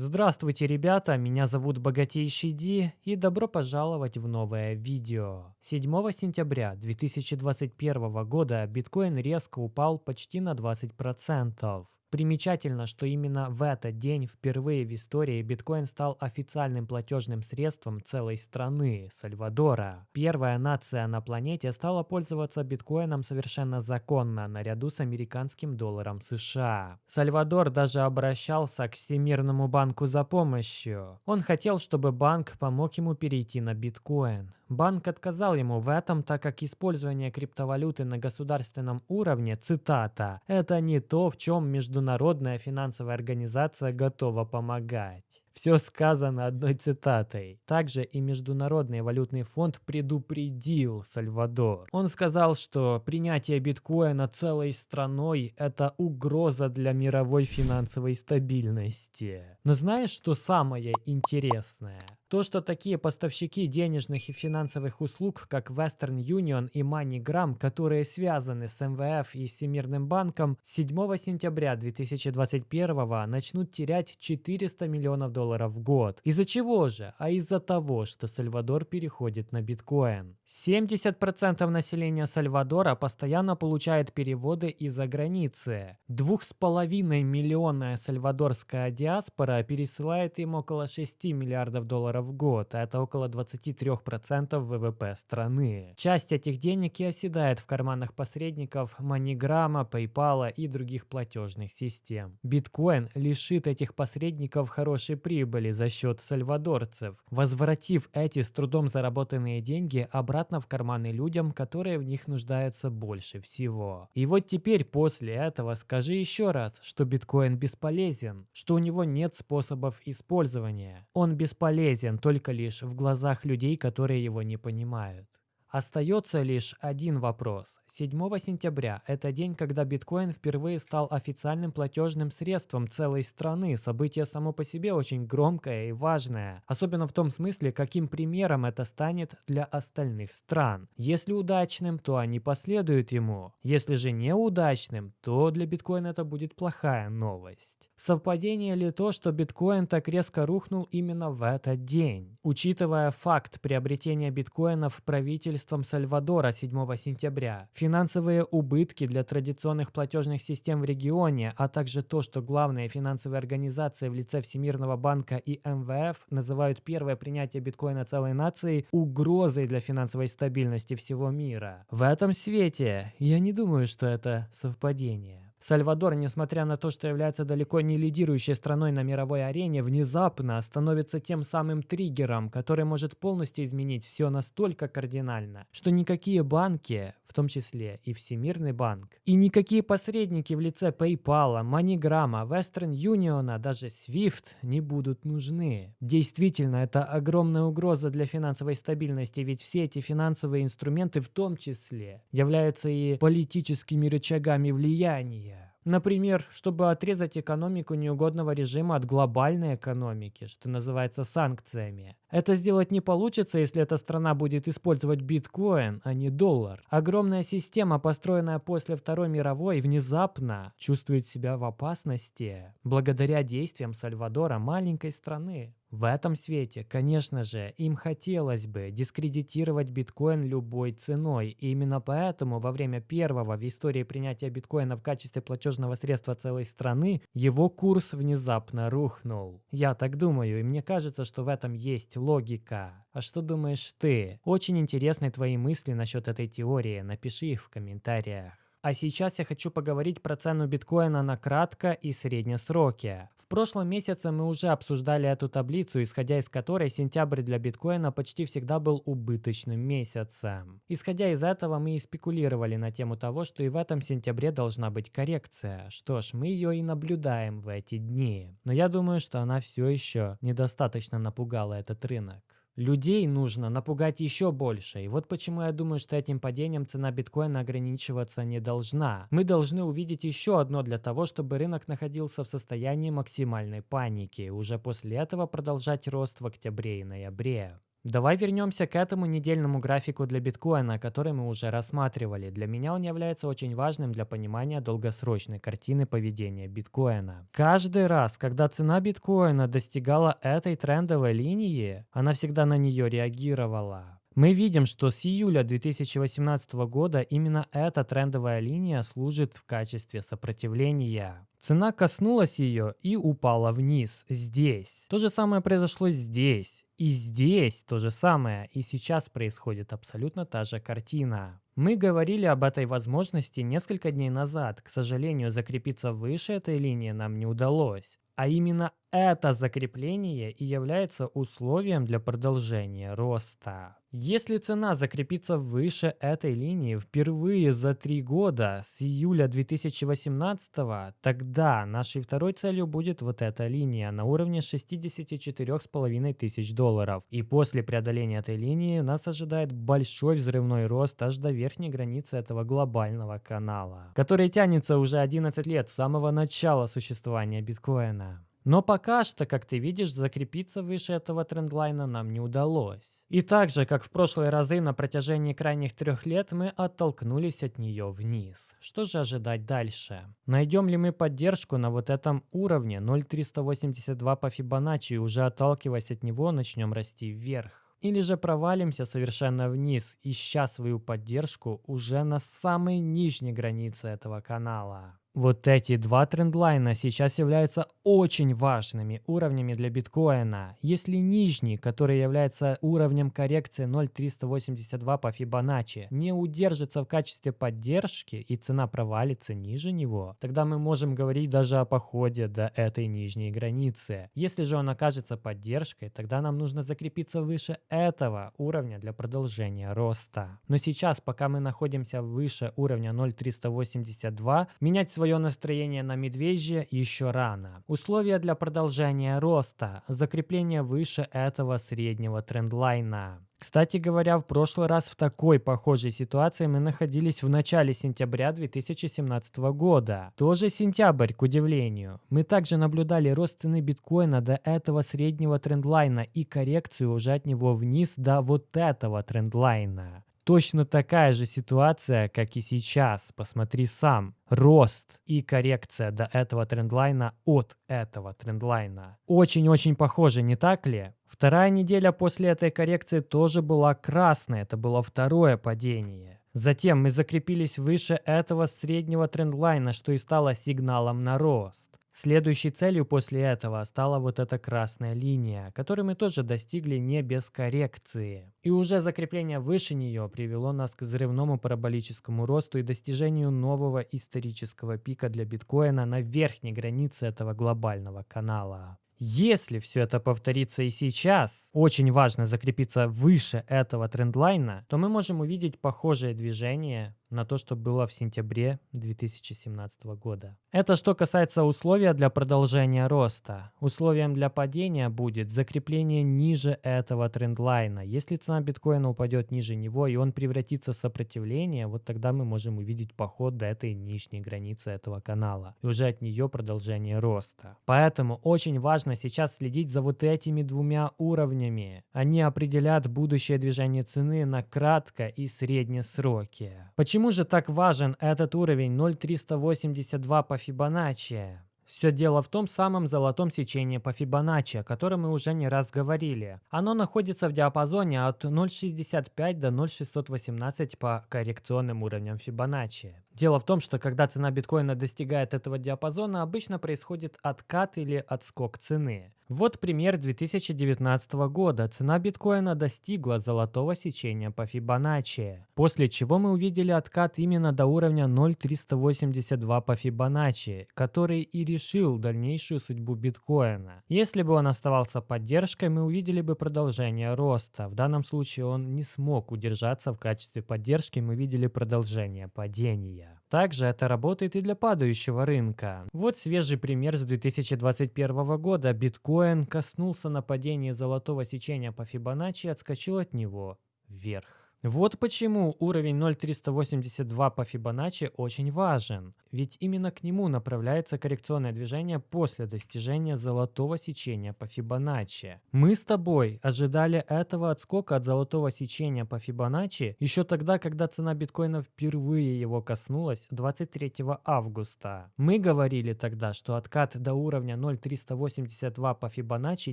Здравствуйте, ребята, меня зовут Богатейший Ди и добро пожаловать в новое видео. 7 сентября 2021 года биткоин резко упал почти на 20%. Примечательно, что именно в этот день впервые в истории биткоин стал официальным платежным средством целой страны – Сальвадора. Первая нация на планете стала пользоваться биткоином совершенно законно, наряду с американским долларом США. Сальвадор даже обращался к Всемирному банку за помощью. Он хотел, чтобы банк помог ему перейти на биткоин. Банк отказал ему в этом, так как использование криптовалюты на государственном уровне, цитата, «это не то, в чем международная финансовая организация готова помогать». Все сказано одной цитатой. Также и Международный валютный фонд предупредил Сальвадор. Он сказал, что принятие биткоина целой страной – это угроза для мировой финансовой стабильности. Но знаешь, что самое интересное? То, что такие поставщики денежных и финансовых услуг, как Western Union и MoneyGram, которые связаны с МВФ и Всемирным банком, 7 сентября 2021 начнут терять 400 миллионов долларов в год. Из-за чего же? А из-за того, что Сальвадор переходит на биткоин. 70% населения Сальвадора постоянно получает переводы из-за границы. 2,5 миллионная сальвадорская диаспора пересылает им около 6 миллиардов долларов в год, а это около 23% ВВП страны. Часть этих денег и оседает в карманах посредников MoneyGram, PayPal и других платежных систем. Биткоин лишит этих посредников хорошей прибыли за счет сальвадорцев, возвратив эти с трудом заработанные деньги обратно в карманы людям, которые в них нуждаются больше всего. И вот теперь после этого скажи еще раз, что биткоин бесполезен, что у него нет способов использования. Он бесполезен полезен только лишь в глазах людей, которые его не понимают. Остается лишь один вопрос. 7 сентября – это день, когда биткоин впервые стал официальным платежным средством целой страны. Событие само по себе очень громкое и важное. Особенно в том смысле, каким примером это станет для остальных стран. Если удачным, то они последуют ему. Если же неудачным, то для биткоина это будет плохая новость. Совпадение ли то, что биткоин так резко рухнул именно в этот день? Учитывая факт приобретения биткоинов правительством правительством Сальвадора 7 сентября, финансовые убытки для традиционных платежных систем в регионе, а также то, что главные финансовые организации в лице Всемирного банка и МВФ называют первое принятие биткоина целой нацией угрозой для финансовой стабильности всего мира. В этом свете я не думаю, что это совпадение. Сальвадор, несмотря на то, что является далеко не лидирующей страной на мировой арене, внезапно становится тем самым триггером, который может полностью изменить все настолько кардинально, что никакие банки, в том числе и Всемирный банк, и никакие посредники в лице PayPal, MoneyGram, Western Union, даже SWIFT не будут нужны. Действительно, это огромная угроза для финансовой стабильности, ведь все эти финансовые инструменты в том числе являются и политическими рычагами влияния Например, чтобы отрезать экономику неугодного режима от глобальной экономики, что называется санкциями. Это сделать не получится, если эта страна будет использовать биткоин, а не доллар. Огромная система, построенная после Второй мировой, внезапно чувствует себя в опасности благодаря действиям Сальвадора, маленькой страны. В этом свете, конечно же, им хотелось бы дискредитировать биткоин любой ценой. И именно поэтому во время первого в истории принятия биткоина в качестве платежного средства целой страны, его курс внезапно рухнул. Я так думаю, и мне кажется, что в этом есть логика. А что думаешь ты? Очень интересны твои мысли насчет этой теории, напиши их в комментариях. А сейчас я хочу поговорить про цену биткоина на кратко и среднесроке. В прошлом месяце мы уже обсуждали эту таблицу, исходя из которой сентябрь для биткоина почти всегда был убыточным месяцем. Исходя из этого мы и спекулировали на тему того, что и в этом сентябре должна быть коррекция. Что ж, мы ее и наблюдаем в эти дни. Но я думаю, что она все еще недостаточно напугала этот рынок. Людей нужно напугать еще больше. И вот почему я думаю, что этим падением цена биткоина ограничиваться не должна. Мы должны увидеть еще одно для того, чтобы рынок находился в состоянии максимальной паники. Уже после этого продолжать рост в октябре и ноябре. Давай вернемся к этому недельному графику для биткоина, который мы уже рассматривали. Для меня он является очень важным для понимания долгосрочной картины поведения биткоина. Каждый раз, когда цена биткоина достигала этой трендовой линии, она всегда на нее реагировала. Мы видим, что с июля 2018 года именно эта трендовая линия служит в качестве сопротивления. Цена коснулась ее и упала вниз, здесь. То же самое произошло здесь. И здесь то же самое, и сейчас происходит абсолютно та же картина. Мы говорили об этой возможности несколько дней назад. К сожалению, закрепиться выше этой линии нам не удалось. А именно это закрепление и является условием для продолжения роста. Если цена закрепится выше этой линии впервые за три года с июля 2018, тогда нашей второй целью будет вот эта линия на уровне 64,5 тысяч долларов. И после преодоления этой линии нас ожидает большой взрывной рост аж до верхней границы этого глобального канала, который тянется уже 11 лет с самого начала существования биткоина. Но пока что, как ты видишь, закрепиться выше этого трендлайна нам не удалось. И так же, как в прошлые разы на протяжении крайних трех лет, мы оттолкнулись от нее вниз. Что же ожидать дальше? Найдем ли мы поддержку на вот этом уровне 0.382 по Фибоначчи и уже отталкиваясь от него начнем расти вверх? Или же провалимся совершенно вниз, ища свою поддержку уже на самой нижней границе этого канала. Вот эти два трендлайна сейчас являются очень важными уровнями для биткоина. Если нижний, который является уровнем коррекции 0.382 по Фибоначчи, не удержится в качестве поддержки и цена провалится ниже него, тогда мы можем говорить даже о походе до этой нижней границы. Если же он окажется поддержкой, тогда нам нужно закрепиться выше этого уровня для продолжения роста. Но сейчас, пока мы находимся выше уровня 0.382, менять свой свое настроение на медвежье еще рано. Условия для продолжения роста – закрепление выше этого среднего трендлайна. Кстати говоря, в прошлый раз в такой похожей ситуации мы находились в начале сентября 2017 года. Тоже сентябрь, к удивлению. Мы также наблюдали рост цены биткоина до этого среднего трендлайна и коррекцию уже от него вниз до вот этого трендлайна. Точно такая же ситуация, как и сейчас. Посмотри сам. Рост и коррекция до этого трендлайна от этого трендлайна. Очень-очень похоже, не так ли? Вторая неделя после этой коррекции тоже была красной. Это было второе падение. Затем мы закрепились выше этого среднего трендлайна, что и стало сигналом на рост. Следующей целью после этого стала вот эта красная линия, которую мы тоже достигли не без коррекции. И уже закрепление выше нее привело нас к взрывному параболическому росту и достижению нового исторического пика для биткоина на верхней границе этого глобального канала. Если все это повторится и сейчас, очень важно закрепиться выше этого трендлайна, то мы можем увидеть похожее движение на то, что было в сентябре 2017 года. Это что касается условия для продолжения роста. Условием для падения будет закрепление ниже этого трендлайна. Если цена биткоина упадет ниже него и он превратится в сопротивление, вот тогда мы можем увидеть поход до этой нижней границы этого канала. И уже от нее продолжение роста. Поэтому очень важно сейчас следить за вот этими двумя уровнями. Они определят будущее движение цены на кратко и средние сроки. Почему Почему же так важен этот уровень 0,382 по Фибоначчи? Все дело в том самом золотом сечении по Фибоначчи, о котором мы уже не раз говорили. Оно находится в диапазоне от 0,65 до 0,618 по коррекционным уровням Фибоначчи. Дело в том, что когда цена биткоина достигает этого диапазона, обычно происходит откат или отскок цены. Вот пример 2019 года. Цена биткоина достигла золотого сечения по Фибоначчи, после чего мы увидели откат именно до уровня 0.382 по Фибоначчи, который и решил дальнейшую судьбу биткоина. Если бы он оставался поддержкой, мы увидели бы продолжение роста. В данном случае он не смог удержаться в качестве поддержки, мы видели продолжение падения. Также это работает и для падающего рынка. Вот свежий пример с 2021 года. Биткоин коснулся нападения золотого сечения по Фибоначчи и отскочил от него вверх. Вот почему уровень 0.382 по Фибоначчи очень важен, ведь именно к нему направляется коррекционное движение после достижения золотого сечения по Фибоначчи. Мы с тобой ожидали этого отскока от золотого сечения по Фибоначчи еще тогда, когда цена биткоина впервые его коснулась 23 августа. Мы говорили тогда, что откат до уровня 0.382 по Фибоначчи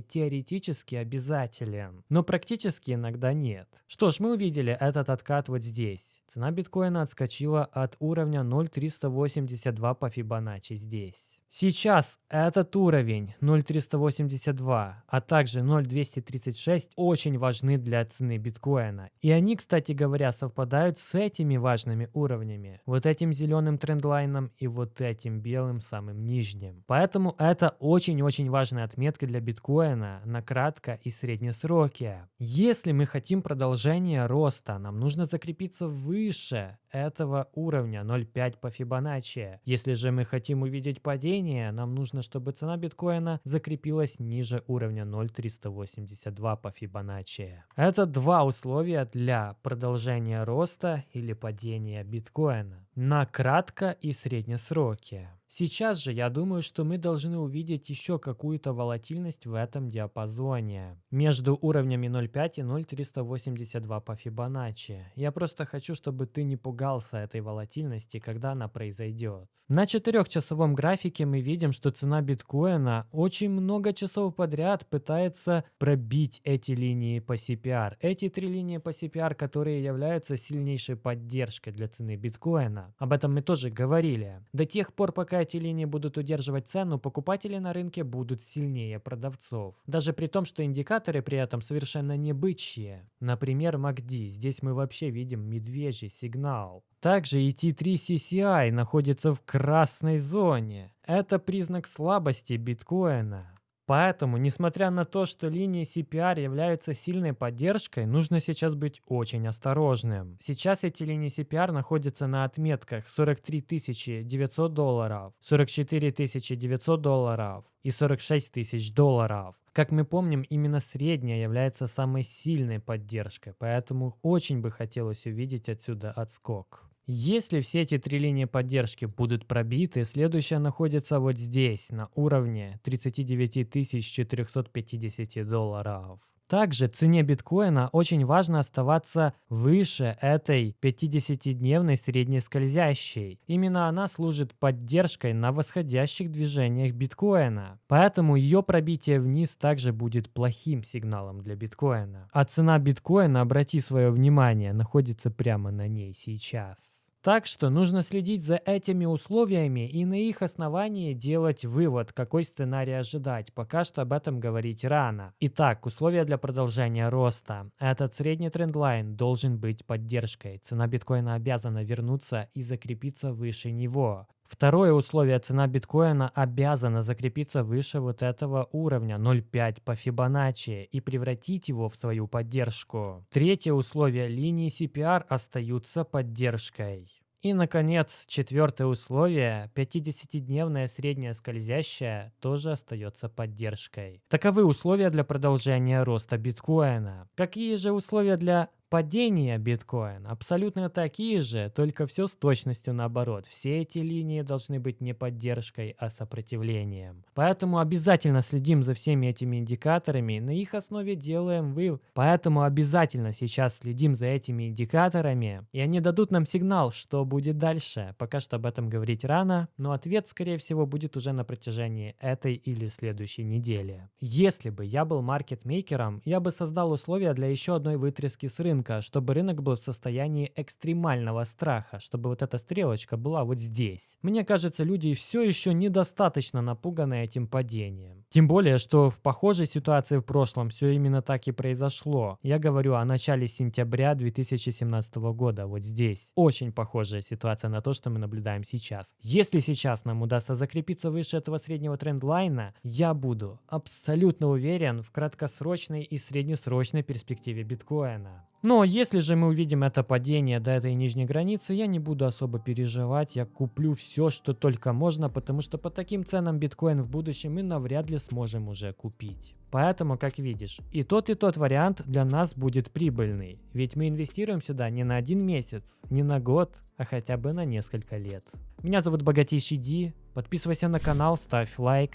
теоретически обязателен, но практически иногда нет. Что ж, мы увидели этот откат вот здесь. Цена биткоина отскочила от уровня 0.382 по Фибоначчи здесь. Сейчас этот уровень 0.382, а также 0.236 очень важны для цены биткоина. И они, кстати говоря, совпадают с этими важными уровнями. Вот этим зеленым трендлайном и вот этим белым самым нижним. Поэтому это очень-очень важная отметка для биткоина на кратко и среднесроке. Если мы хотим продолжения роста, нам нужно закрепиться выше этого уровня 0.5 по Фибоначчи. Если же мы хотим увидеть падение, нам нужно, чтобы цена биткоина закрепилась ниже уровня 0.382 по Фибоначчи. Это два условия для продолжения роста или падения биткоина на кратко и среднесроке. Сейчас же я думаю, что мы должны увидеть еще какую-то волатильность в этом диапазоне. Между уровнями 0.5 и 0.382 по Фибоначчи. Я просто хочу, чтобы ты не пугался этой волатильности, когда она произойдет. На четырехчасовом графике мы видим, что цена биткоина очень много часов подряд пытается пробить эти линии по CPR. Эти три линии по CPR, которые являются сильнейшей поддержкой для цены биткоина. Об этом мы тоже говорили. До тех пор, пока пока эти линии будут удерживать цену, покупатели на рынке будут сильнее продавцов. Даже при том, что индикаторы при этом совершенно не бычьи. Например, MACD. Здесь мы вообще видим медвежий сигнал. Также и T3 CCI находится в красной зоне. Это признак слабости биткоина. Поэтому, несмотря на то, что линии CPR являются сильной поддержкой, нужно сейчас быть очень осторожным. Сейчас эти линии CPR находятся на отметках 43 900 долларов, 44 900 долларов и 46 тысяч долларов. Как мы помним, именно средняя является самой сильной поддержкой, поэтому очень бы хотелось увидеть отсюда отскок. Если все эти три линии поддержки будут пробиты, следующая находится вот здесь, на уровне 39 450 долларов. Также цене биткоина очень важно оставаться выше этой 50-дневной средней скользящей. Именно она служит поддержкой на восходящих движениях биткоина. Поэтому ее пробитие вниз также будет плохим сигналом для биткоина. А цена биткоина, обрати свое внимание, находится прямо на ней сейчас. Так что нужно следить за этими условиями и на их основании делать вывод, какой сценарий ожидать. Пока что об этом говорить рано. Итак, условия для продолжения роста. Этот средний трендлайн должен быть поддержкой. Цена биткоина обязана вернуться и закрепиться выше него. Второе условие, цена биткоина обязана закрепиться выше вот этого уровня 0.5 по Фибоначчи и превратить его в свою поддержку. Третье условие, линии CPR остаются поддержкой. И, наконец, четвертое условие, 50-дневная средняя скользящая, тоже остается поддержкой. Таковы условия для продолжения роста биткоина. Какие же условия для Падение биткоина абсолютно такие же, только все с точностью наоборот. Все эти линии должны быть не поддержкой, а сопротивлением. Поэтому обязательно следим за всеми этими индикаторами, на их основе делаем вывод. Поэтому обязательно сейчас следим за этими индикаторами, и они дадут нам сигнал, что будет дальше. Пока что об этом говорить рано, но ответ, скорее всего, будет уже на протяжении этой или следующей недели. Если бы я был маркетмейкером, я бы создал условия для еще одной вытряски с рынка, рынка, чтобы рынок был в состоянии экстремального страха, чтобы вот эта стрелочка была вот здесь. Мне кажется, люди все еще недостаточно напуганы этим падением. Тем более, что в похожей ситуации в прошлом все именно так и произошло. Я говорю о начале сентября 2017 года, вот здесь. Очень похожая ситуация на то, что мы наблюдаем сейчас. Если сейчас нам удастся закрепиться выше этого среднего трендлайна, я буду абсолютно уверен в краткосрочной и среднесрочной перспективе биткоина. Но если же мы увидим это падение до этой нижней границы, я не буду особо переживать, я куплю все, что только можно, потому что по таким ценам биткоин в будущем мы навряд ли сможем уже купить. Поэтому, как видишь, и тот, и тот вариант для нас будет прибыльный. Ведь мы инвестируем сюда не на один месяц, не на год, а хотя бы на несколько лет. Меня зовут Богатейший Ди. Подписывайся на канал, ставь лайк.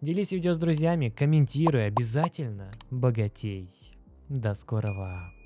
Делись видео с друзьями, комментируй обязательно. Богатей. До скорого.